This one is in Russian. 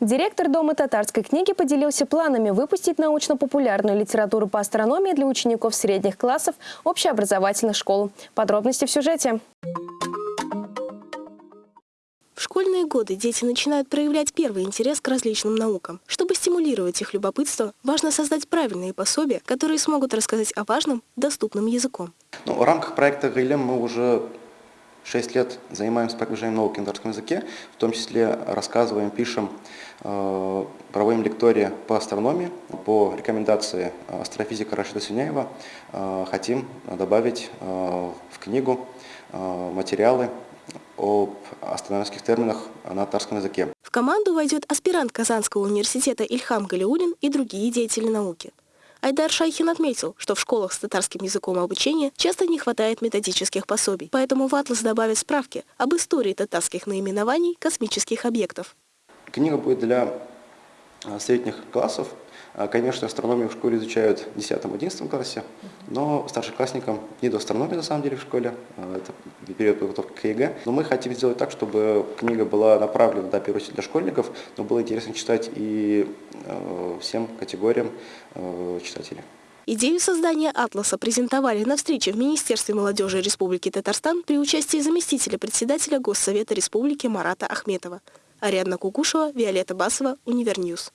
Директор Дома татарской книги поделился планами выпустить научно-популярную литературу по астрономии для учеников средних классов общеобразовательных школ. Подробности в сюжете. В школьные годы дети начинают проявлять первый интерес к различным наукам. Чтобы стимулировать их любопытство, важно создать правильные пособия, которые смогут рассказать о важном доступным языком. Ну, в рамках проекта «Гайлем» мы уже 6 лет занимаемся продвижением науки на татарском языке, в том числе рассказываем, пишем, э, проводим лектории по астрономии, по рекомендации астрофизика Рашида Сюняева. Э, хотим добавить э, в книгу материалы об астрономических терминах на татарском языке. В команду войдет аспирант Казанского университета Ильхам Галиулин и другие деятели науки. Айдар Шайхин отметил, что в школах с татарским языком обучения часто не хватает методических пособий, поэтому в «Атлас» добавят справки об истории татарских наименований космических объектов. Книга будет для а, средних классов. А, конечно, астрономию в школе изучают в 10-11 классе, но старшеклассникам не до астрономии на самом деле в школе, а, это период подготовки к ЕГЭ. Но мы хотим сделать так, чтобы книга была направлена, да, первую для школьников, но было интересно читать и всем категориям читателей. Идею создания «Атласа» презентовали на встрече в Министерстве молодежи Республики Татарстан при участии заместителя председателя Госсовета Республики Марата Ахметова. Ариадна Кукушева, Виолетта Басова, Универньюз.